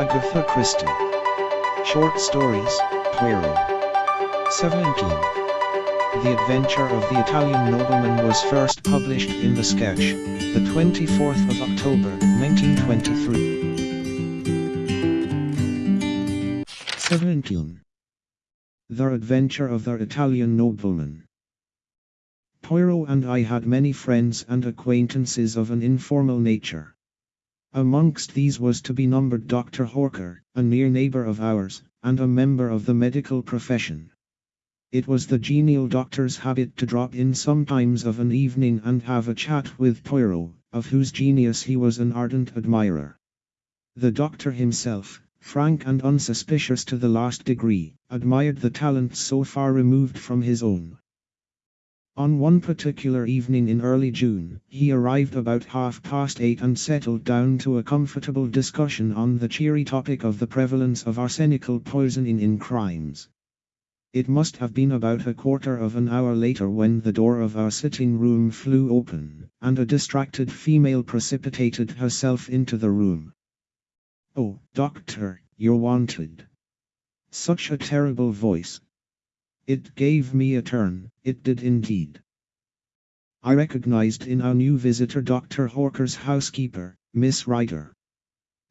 Agatha Christie. Short stories, Poirot. 17. The Adventure of the Italian Nobleman was first published in the sketch, the 24th of October, 1923. 17. The Adventure of the Italian Nobleman. Poirot and I had many friends and acquaintances of an informal nature. Amongst these was to be numbered Dr. Hawker, a near neighbour of ours, and a member of the medical profession. It was the genial doctor's habit to drop in sometimes of an evening and have a chat with Poirot, of whose genius he was an ardent admirer. The doctor himself, frank and unsuspicious to the last degree, admired the talent so far removed from his own. On one particular evening in early June, he arrived about half past eight and settled down to a comfortable discussion on the cheery topic of the prevalence of arsenical poisoning in crimes. It must have been about a quarter of an hour later when the door of our sitting room flew open, and a distracted female precipitated herself into the room. Oh, doctor, you're wanted. Such a terrible voice, it gave me a turn, it did indeed. I recognized in our new visitor Dr. Hawker's housekeeper, Miss Rider.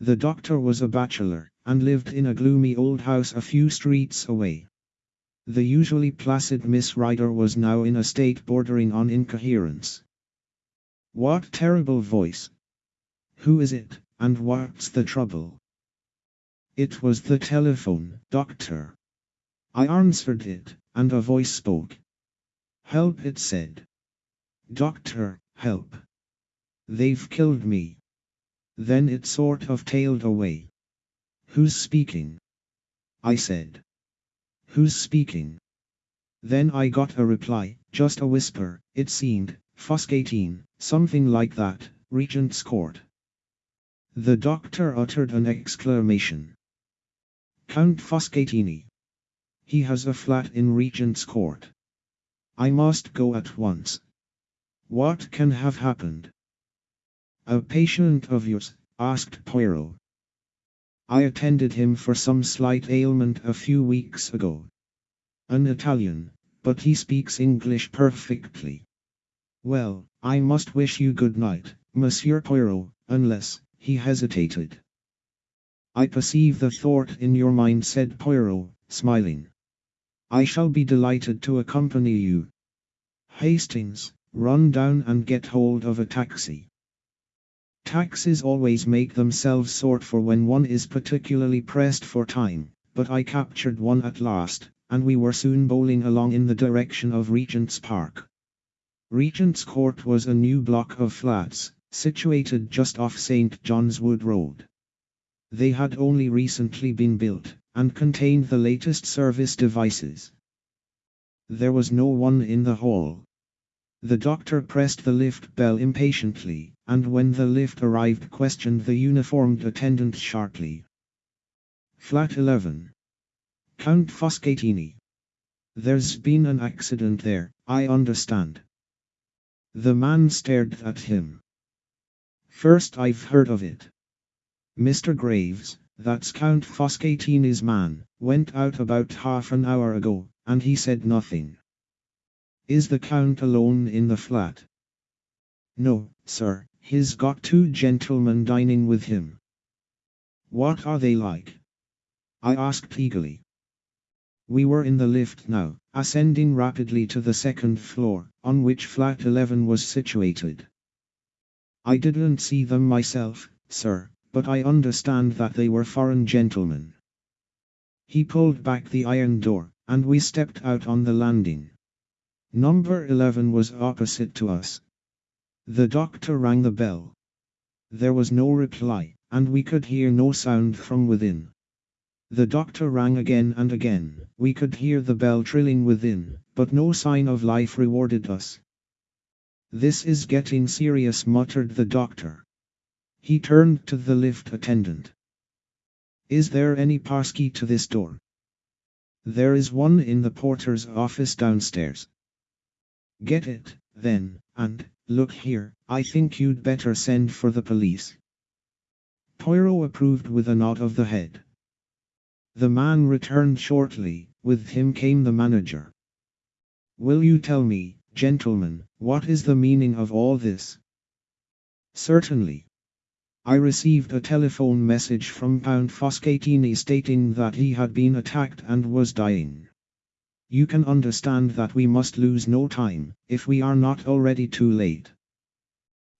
The doctor was a bachelor, and lived in a gloomy old house a few streets away. The usually placid Miss Rider was now in a state bordering on incoherence. What terrible voice! Who is it, and what's the trouble? It was the telephone, doctor. I answered it, and a voice spoke. Help, it said. Doctor, help. They've killed me. Then it sort of tailed away. Who's speaking? I said. Who's speaking? Then I got a reply, just a whisper, it seemed, Foscatine, something like that, Regent's Court. The doctor uttered an exclamation. Count Foscatini. He has a flat in Regent's Court. I must go at once. What can have happened? A patient of yours, asked Poirot. I attended him for some slight ailment a few weeks ago. An Italian, but he speaks English perfectly. Well, I must wish you good night, Monsieur Poirot, unless, he hesitated. I perceive the thought in your mind, said Poirot, smiling. I shall be delighted to accompany you. Hastings, run down and get hold of a taxi. Taxis always make themselves sort for when one is particularly pressed for time, but I captured one at last, and we were soon bowling along in the direction of Regent's Park. Regent's Court was a new block of flats, situated just off St. John's Wood Road. They had only recently been built, and contained the latest service devices. There was no one in the hall. The doctor pressed the lift bell impatiently, and when the lift arrived questioned the uniformed attendant sharply. Flat 11. Count Foscatini. There's been an accident there, I understand. The man stared at him. First I've heard of it. Mr. Graves, that's Count Foscatini's man, went out about half an hour ago, and he said nothing. Is the Count alone in the flat? No, sir, he's got two gentlemen dining with him. What are they like? I asked eagerly. We were in the lift now, ascending rapidly to the second floor, on which flat 11 was situated. I didn't see them myself, sir, but I understand that they were foreign gentlemen. He pulled back the iron door, and we stepped out on the landing. Number 11 was opposite to us. The doctor rang the bell. There was no reply, and we could hear no sound from within. The doctor rang again and again. We could hear the bell trilling within, but no sign of life rewarded us. This is getting serious, muttered the doctor. He turned to the lift attendant. Is there any passkey to this door? There is one in the porter's office downstairs. Get it, then, and, look here, I think you'd better send for the police. Poirot approved with a nod of the head. The man returned shortly, with him came the manager. Will you tell me, gentlemen, what is the meaning of all this? Certainly. I received a telephone message from Count Foscatini stating that he had been attacked and was dying. You can understand that we must lose no time, if we are not already too late.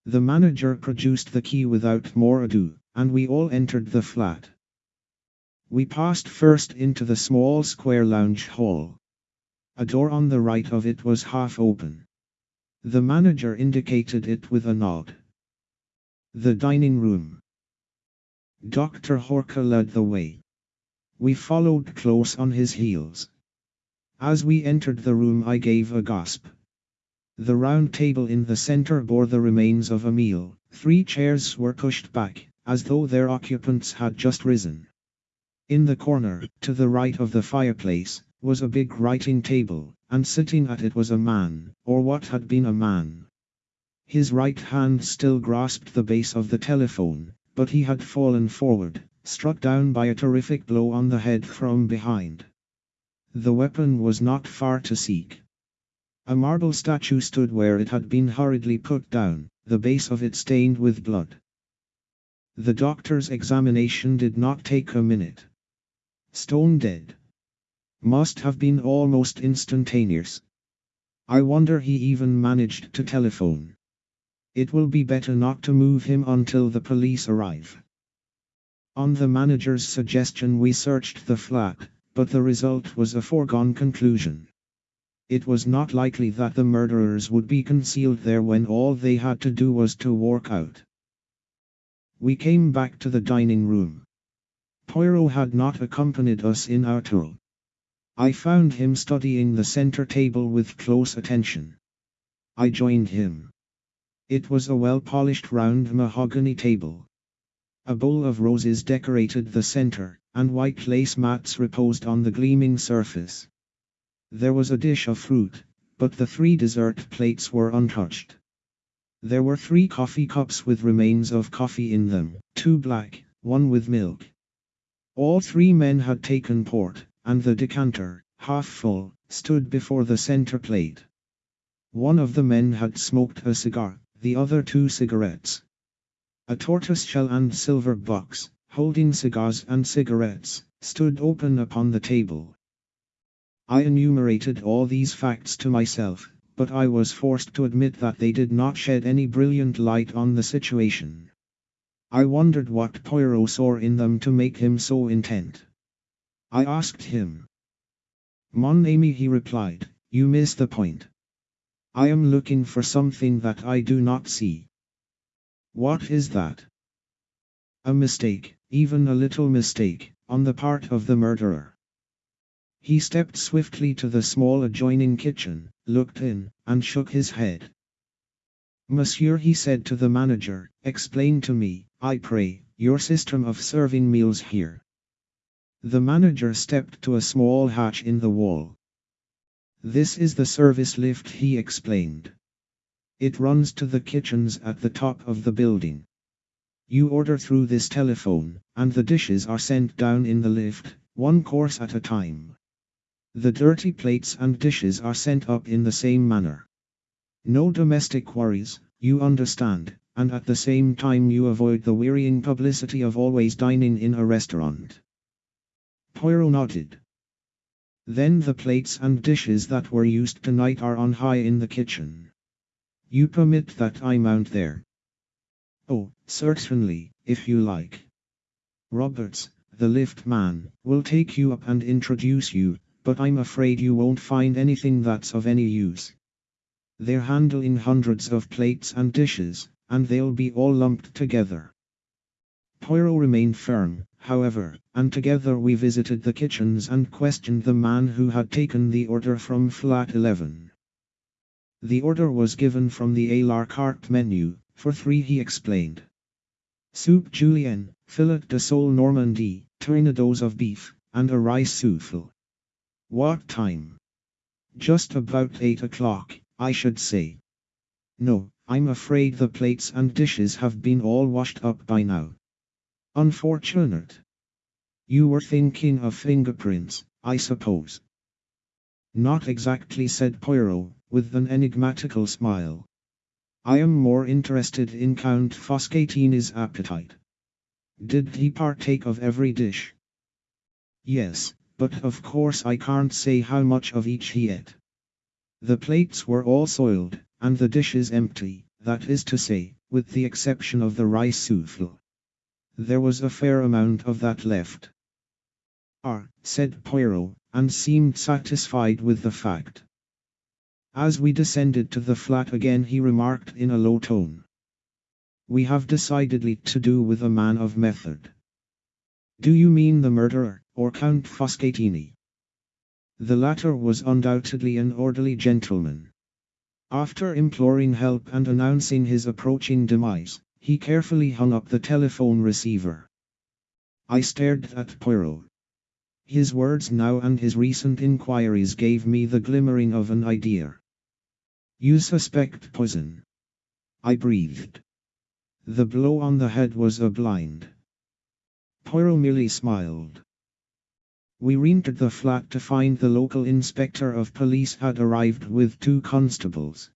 The manager produced the key without more ado, and we all entered the flat. We passed first into the small square lounge hall. A door on the right of it was half open. The manager indicated it with a nod. The dining room. Dr. Hawker led the way. We followed close on his heels. As we entered the room I gave a gasp. The round table in the center bore the remains of a meal. Three chairs were pushed back, as though their occupants had just risen. In the corner, to the right of the fireplace, was a big writing table, and sitting at it was a man, or what had been a man. His right hand still grasped the base of the telephone, but he had fallen forward, struck down by a terrific blow on the head from behind. The weapon was not far to seek. A marble statue stood where it had been hurriedly put down, the base of it stained with blood. The doctor's examination did not take a minute. Stone dead. Must have been almost instantaneous. I wonder he even managed to telephone. It will be better not to move him until the police arrive. On the manager's suggestion we searched the flat, but the result was a foregone conclusion. It was not likely that the murderers would be concealed there when all they had to do was to walk out. We came back to the dining room. Poirot had not accompanied us in our tour. I found him studying the center table with close attention. I joined him. It was a well-polished round mahogany table. A bowl of roses decorated the center, and white lace mats reposed on the gleaming surface. There was a dish of fruit, but the three dessert plates were untouched. There were three coffee cups with remains of coffee in them, two black, one with milk. All three men had taken port, and the decanter, half full, stood before the center plate. One of the men had smoked a cigar, the other two cigarettes. A tortoiseshell and silver box, holding cigars and cigarettes, stood open upon the table. I enumerated all these facts to myself, but I was forced to admit that they did not shed any brilliant light on the situation. I wondered what Poirot saw in them to make him so intent. I asked him. Mon ami he replied, you miss the point. I am looking for something that I do not see. What is that? A mistake, even a little mistake, on the part of the murderer. He stepped swiftly to the small adjoining kitchen, looked in, and shook his head. Monsieur he said to the manager, explain to me, I pray, your system of serving meals here. The manager stepped to a small hatch in the wall. This is the service lift he explained. It runs to the kitchens at the top of the building. You order through this telephone, and the dishes are sent down in the lift, one course at a time. The dirty plates and dishes are sent up in the same manner. No domestic worries, you understand, and at the same time you avoid the wearying publicity of always dining in a restaurant. Poirot nodded. Then the plates and dishes that were used tonight are on high in the kitchen. You permit that I mount there? Oh, certainly, if you like. Roberts, the lift man, will take you up and introduce you, but I'm afraid you won't find anything that's of any use. They're handling hundreds of plates and dishes, and they'll be all lumped together. Poirot remained firm, however, and together we visited the kitchens and questioned the man who had taken the order from flat 11. The order was given from the a la carte menu, for three he explained. Soup julienne, filet de sole normandie, tournedos of beef, and a rice souffle. What time? Just about eight o'clock, I should say. No, I'm afraid the plates and dishes have been all washed up by now. Unfortunate. You were thinking of fingerprints, I suppose. Not exactly, said Poirot, with an enigmatical smile. I am more interested in Count Foscatini's appetite. Did he partake of every dish? Yes, but of course I can't say how much of each he ate. The plates were all soiled, and the dishes empty, that is to say, with the exception of the rice souffle. There was a fair amount of that left. Ah, said Poirot, and seemed satisfied with the fact. As we descended to the flat again he remarked in a low tone. We have decidedly to do with a man of method. Do you mean the murderer, or Count Foscatini? The latter was undoubtedly an orderly gentleman. After imploring help and announcing his approaching demise, he carefully hung up the telephone receiver. I stared at Poirot. His words now and his recent inquiries gave me the glimmering of an idea. You suspect poison. I breathed. The blow on the head was a blind. Poirot merely smiled. We re-entered the flat to find the local inspector of police had arrived with two constables.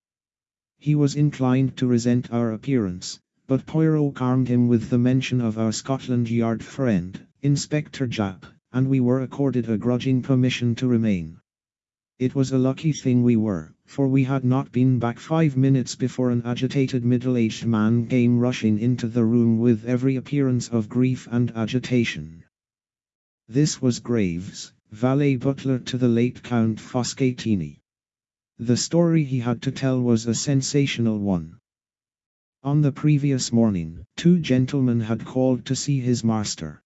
He was inclined to resent our appearance, but Poirot calmed him with the mention of our Scotland Yard friend, Inspector Japp, and we were accorded a grudging permission to remain. It was a lucky thing we were, for we had not been back five minutes before an agitated middle-aged man came rushing into the room with every appearance of grief and agitation. This was Graves, valet butler to the late Count Foscatini. The story he had to tell was a sensational one. On the previous morning, two gentlemen had called to see his master.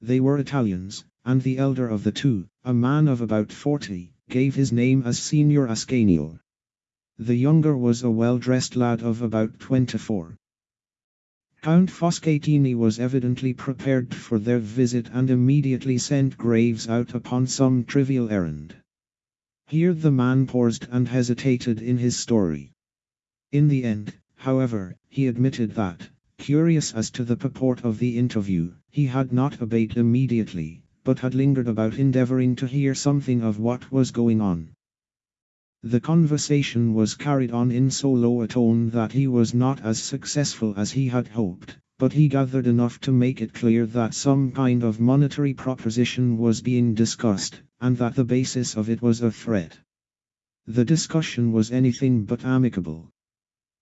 They were Italians, and the elder of the two, a man of about forty, gave his name as Signor Ascanio. The younger was a well-dressed lad of about 24. Count Foscatini was evidently prepared for their visit and immediately sent Graves out upon some trivial errand. Here the man paused and hesitated in his story. In the end, however, he admitted that, curious as to the purport of the interview, he had not obeyed immediately, but had lingered about endeavoring to hear something of what was going on. The conversation was carried on in so low a tone that he was not as successful as he had hoped, but he gathered enough to make it clear that some kind of monetary proposition was being discussed, and that the basis of it was a threat. The discussion was anything but amicable.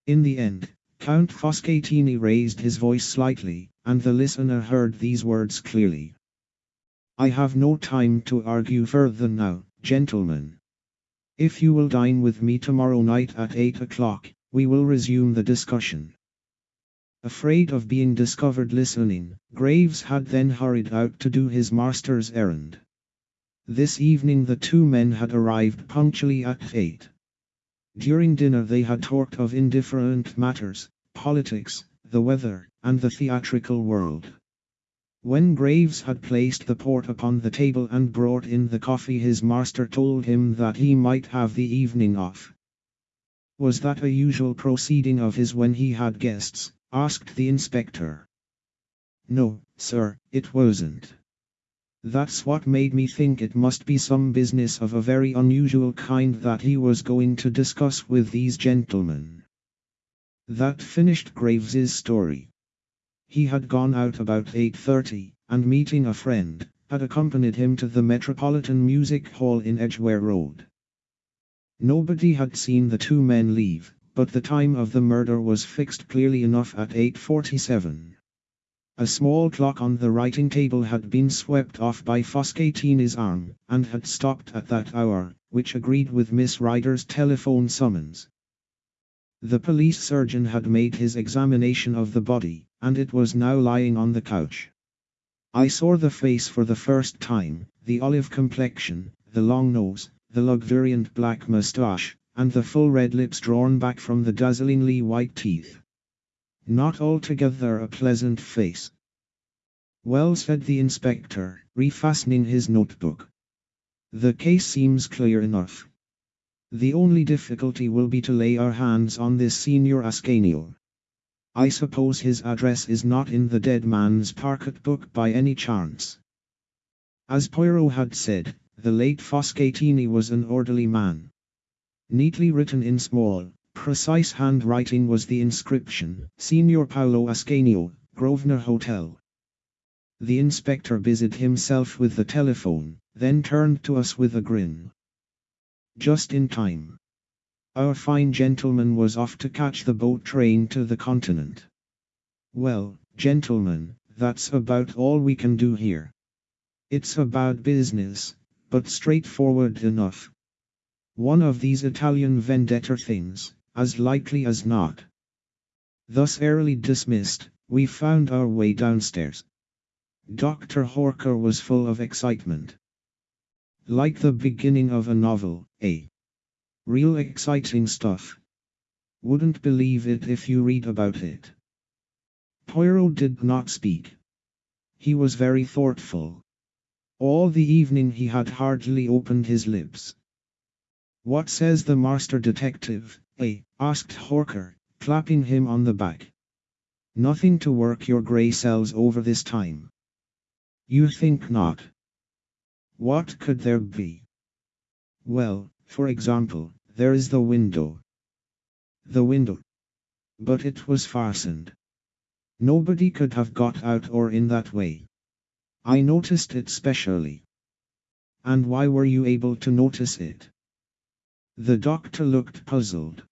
In the end, Count Foscatini raised his voice slightly, and the listener heard these words clearly. I have no time to argue further now, gentlemen. If you will dine with me tomorrow night at 8 o'clock, we will resume the discussion. Afraid of being discovered listening, Graves had then hurried out to do his master's errand. This evening the two men had arrived punctually at 8. During dinner they had talked of indifferent matters, politics, the weather, and the theatrical world. When Graves had placed the port upon the table and brought in the coffee his master told him that he might have the evening off. Was that a usual proceeding of his when he had guests? asked the inspector. No, sir, it wasn't. That's what made me think it must be some business of a very unusual kind that he was going to discuss with these gentlemen. That finished Graves's story. He had gone out about 8.30, and meeting a friend, had accompanied him to the Metropolitan Music Hall in Edgware Road. Nobody had seen the two men leave, but the time of the murder was fixed clearly enough at 8.47. A small clock on the writing table had been swept off by Foscatini's arm, and had stopped at that hour, which agreed with Miss Rider's telephone summons. The police surgeon had made his examination of the body, and it was now lying on the couch. I saw the face for the first time, the olive complexion, the long nose, the luxuriant black moustache, and the full red lips drawn back from the dazzlingly white teeth. Not altogether a pleasant face. Well, said the inspector, refastening his notebook. The case seems clear enough. The only difficulty will be to lay our hands on this Signor Ascanio. I suppose his address is not in the dead man's pocket book by any chance. As Poirot had said, the late Foscatini was an orderly man. Neatly written in small, precise handwriting was the inscription, Signor Paolo Ascanio, Grosvenor Hotel. The inspector busied himself with the telephone, then turned to us with a grin. Just in time. Our fine gentleman was off to catch the boat train to the continent. Well, gentlemen, that's about all we can do here. It's about business, but straightforward enough. One of these Italian vendetta things, as likely as not. Thus airily dismissed, we found our way downstairs. Dr. Hawker was full of excitement. Like the beginning of a novel, eh? Real exciting stuff. Wouldn't believe it if you read about it. Poirot did not speak. He was very thoughtful. All the evening he had hardly opened his lips. What says the master detective, eh? asked Hawker, clapping him on the back. Nothing to work your grey cells over this time. You think not? What could there be? Well, for example, there is the window. The window. But it was fastened. Nobody could have got out or in that way. I noticed it specially. And why were you able to notice it? The doctor looked puzzled.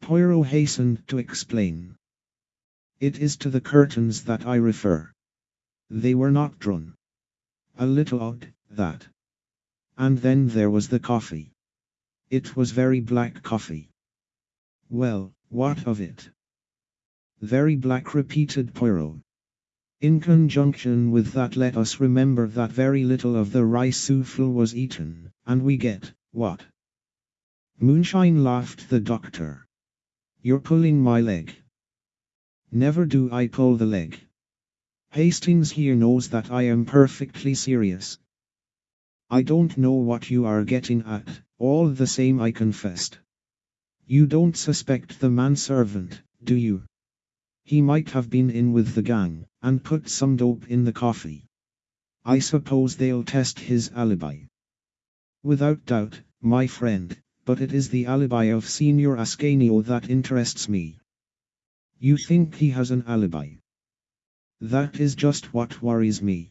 Poirot hastened to explain. It is to the curtains that I refer. They were not drawn. A little odd, that. And then there was the coffee. It was very black coffee. Well, what of it? Very black repeated Poirot. In conjunction with that let us remember that very little of the rice souffle was eaten, and we get, what? Moonshine laughed the doctor. You're pulling my leg. Never do I pull the leg. Hastings here knows that I am perfectly serious. I don't know what you are getting at, all the same I confessed. You don't suspect the manservant, do you? He might have been in with the gang, and put some dope in the coffee. I suppose they'll test his alibi. Without doubt, my friend, but it is the alibi of Signor Ascanio that interests me. You think he has an alibi? That is just what worries me.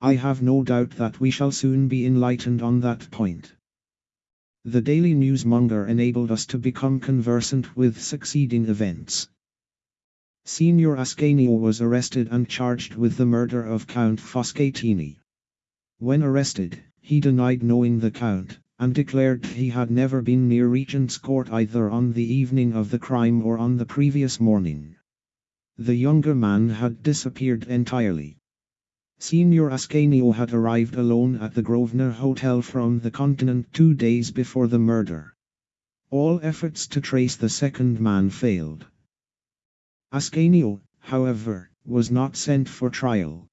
I have no doubt that we shall soon be enlightened on that point. The Daily Newsmonger enabled us to become conversant with succeeding events. Signor Ascanio was arrested and charged with the murder of Count Foscatini. When arrested, he denied knowing the Count, and declared he had never been near Regent's Court either on the evening of the crime or on the previous morning. The younger man had disappeared entirely. Signor Ascanio had arrived alone at the Grosvenor Hotel from the continent two days before the murder. All efforts to trace the second man failed. Ascanio, however, was not sent for trial.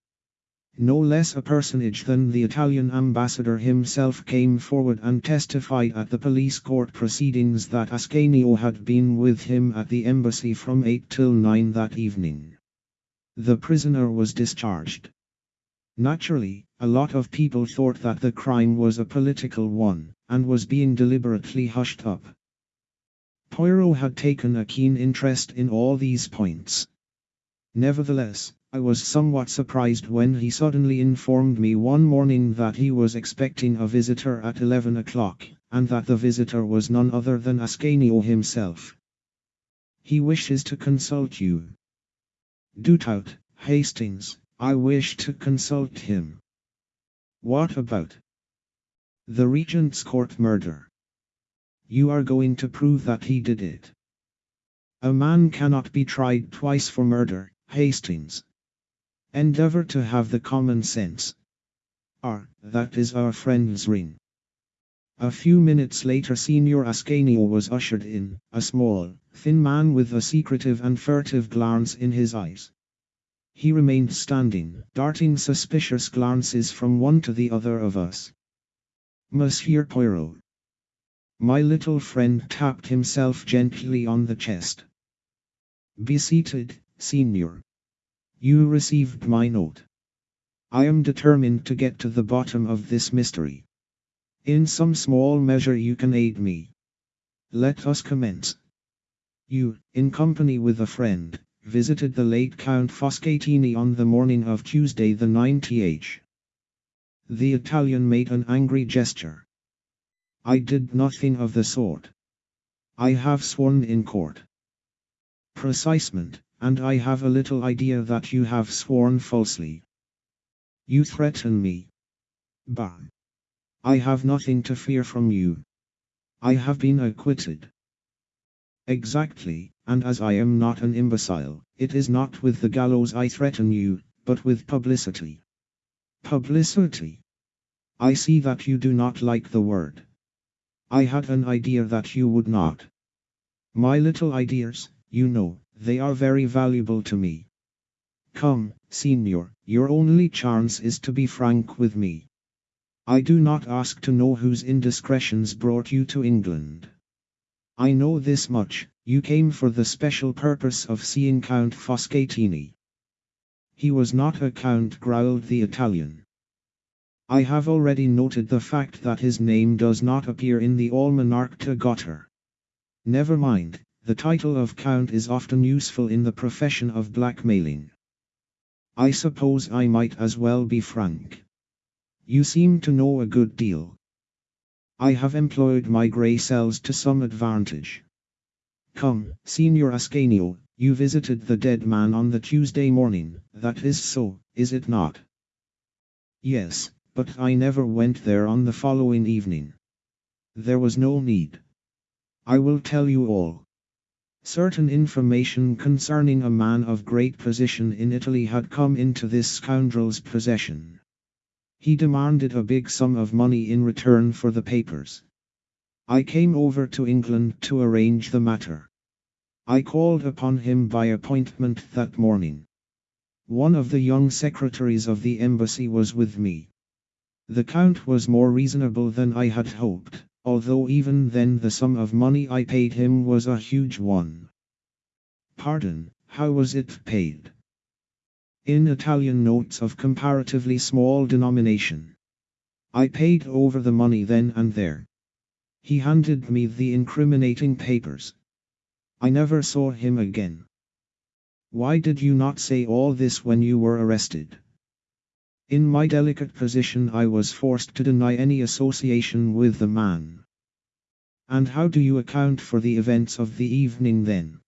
No less a personage than the Italian ambassador himself came forward and testified at the police court proceedings that Ascanio had been with him at the embassy from 8 till 9 that evening. The prisoner was discharged. Naturally, a lot of people thought that the crime was a political one, and was being deliberately hushed up. Poirot had taken a keen interest in all these points. Nevertheless, I was somewhat surprised when he suddenly informed me one morning that he was expecting a visitor at 11 o'clock, and that the visitor was none other than Ascanio himself. He wishes to consult you. Du tout, Hastings, I wish to consult him. What about? The Regent's Court murder. You are going to prove that he did it. A man cannot be tried twice for murder, Hastings. Endeavor to have the common sense. R. That is our friend's ring. A few minutes later Signor Ascanio was ushered in, a small, thin man with a secretive and furtive glance in his eyes. He remained standing, darting suspicious glances from one to the other of us. Monsieur Poirot. My little friend tapped himself gently on the chest. Be seated, Signor. You received my note. I am determined to get to the bottom of this mystery. In some small measure you can aid me. Let us commence. You, in company with a friend, visited the late Count Foscatini on the morning of Tuesday the 9th. The Italian made an angry gesture. I did nothing of the sort. I have sworn in court. Precisement, and I have a little idea that you have sworn falsely. You threaten me. Bah! I have nothing to fear from you. I have been acquitted. Exactly, and as I am not an imbecile, it is not with the gallows I threaten you, but with publicity. Publicity. I see that you do not like the word. I had an idea that you would not. My little ideas, you know, they are very valuable to me. Come, Signor, your only chance is to be frank with me. I do not ask to know whose indiscretions brought you to England. I know this much, you came for the special purpose of seeing Count Foscatini. He was not a count growled the Italian. I have already noted the fact that his name does not appear in the Almanach de Gotha. Never mind, the title of count is often useful in the profession of blackmailing. I suppose I might as well be frank. You seem to know a good deal. I have employed my grey cells to some advantage. Come, Signor Ascanio, you visited the dead man on the Tuesday morning, that is so, is it not? Yes, but I never went there on the following evening. There was no need. I will tell you all. Certain information concerning a man of great position in Italy had come into this scoundrel's possession. He demanded a big sum of money in return for the papers. I came over to England to arrange the matter. I called upon him by appointment that morning. One of the young secretaries of the embassy was with me. The count was more reasonable than I had hoped, although even then the sum of money I paid him was a huge one. Pardon, how was it paid? in Italian notes of comparatively small denomination. I paid over the money then and there. He handed me the incriminating papers. I never saw him again. Why did you not say all this when you were arrested? In my delicate position I was forced to deny any association with the man. And how do you account for the events of the evening then?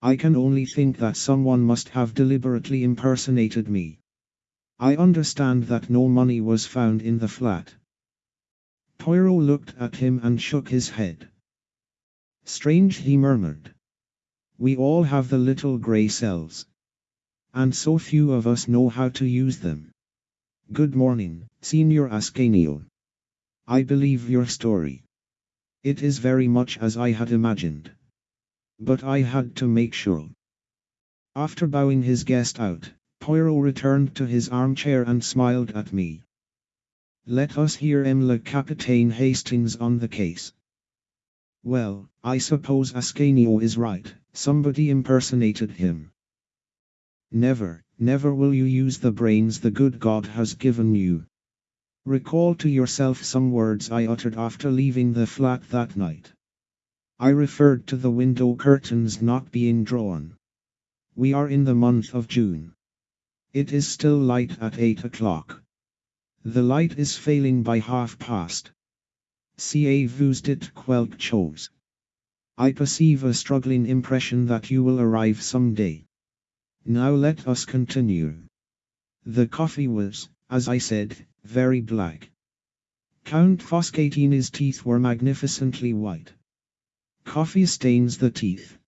I can only think that someone must have deliberately impersonated me. I understand that no money was found in the flat. Poirot looked at him and shook his head. Strange, he murmured. We all have the little grey cells. And so few of us know how to use them. Good morning, Signor Ascanio. I believe your story. It is very much as I had imagined but I had to make sure. After bowing his guest out, Poirot returned to his armchair and smiled at me. Let us hear M. Le Capitaine Hastings on the case. Well, I suppose Ascanio is right, somebody impersonated him. Never, never will you use the brains the good God has given you. Recall to yourself some words I uttered after leaving the flat that night. I referred to the window curtains not being drawn. We are in the month of June. It is still light at 8 o'clock. The light is failing by half past. Ca vous dit quelque chose. I perceive a struggling impression that you will arrive some day. Now let us continue. The coffee was, as I said, very black. Count Foscatini's teeth were magnificently white. Coffee stains the teeth.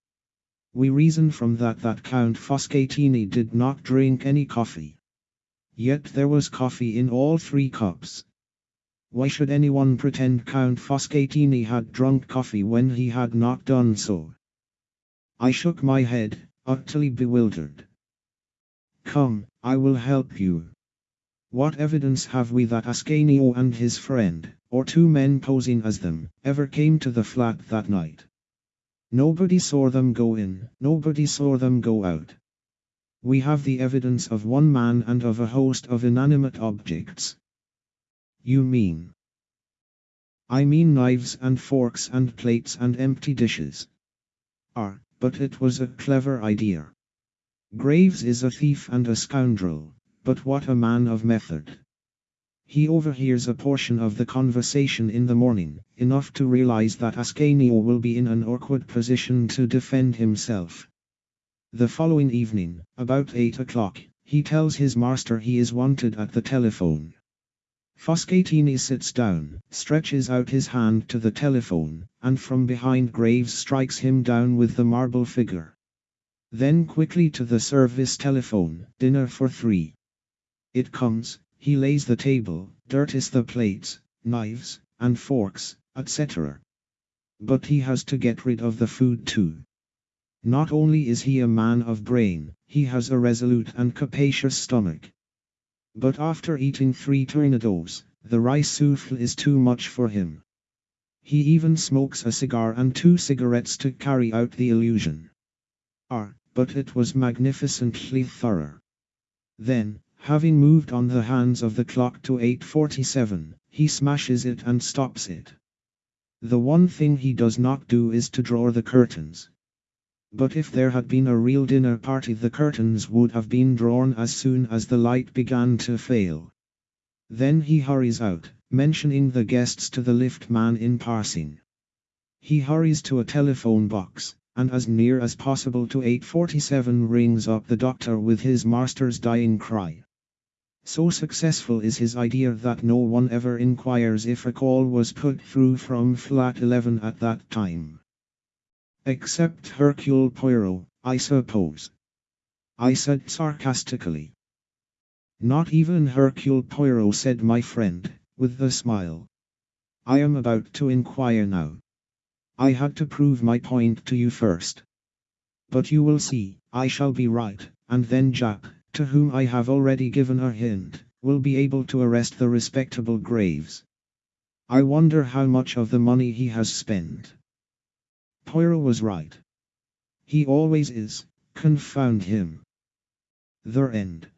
We reason from that that Count Foscatini did not drink any coffee. Yet there was coffee in all three cups. Why should anyone pretend Count Foscatini had drunk coffee when he had not done so? I shook my head, utterly bewildered. Come, I will help you. What evidence have we that Ascanio and his friend, or two men posing as them, ever came to the flat that night? Nobody saw them go in, nobody saw them go out. We have the evidence of one man and of a host of inanimate objects. You mean? I mean knives and forks and plates and empty dishes. Ah, but it was a clever idea. Graves is a thief and a scoundrel, but what a man of method. He overhears a portion of the conversation in the morning, enough to realize that Ascanio will be in an awkward position to defend himself. The following evening, about 8 o'clock, he tells his master he is wanted at the telephone. Foscatini sits down, stretches out his hand to the telephone, and from behind Graves strikes him down with the marble figure. Then quickly to the service telephone, dinner for three. It comes, he lays the table, dirties the plates, knives, and forks, etc. But he has to get rid of the food too. Not only is he a man of brain, he has a resolute and capacious stomach. But after eating three tournedos, the rice souffle is too much for him. He even smokes a cigar and two cigarettes to carry out the illusion. Ah, but it was magnificently thorough. Then, having moved on the hands of the clock to 8.47, he smashes it and stops it. The one thing he does not do is to draw the curtains. But if there had been a real dinner party the curtains would have been drawn as soon as the light began to fail. Then he hurries out, mentioning the guests to the lift man in passing. He hurries to a telephone box, and as near as possible to 847 rings up the doctor with his master's dying cry. So successful is his idea that no one ever inquires if a call was put through from flat 11 at that time. Except Hercule Poirot, I suppose. I said sarcastically. Not even Hercule Poirot said my friend, with a smile. I am about to inquire now. I had to prove my point to you first. But you will see, I shall be right, and then Japp, to whom I have already given a hint, will be able to arrest the respectable Graves. I wonder how much of the money he has spent. Poirot was right. He always is, confound him. The end.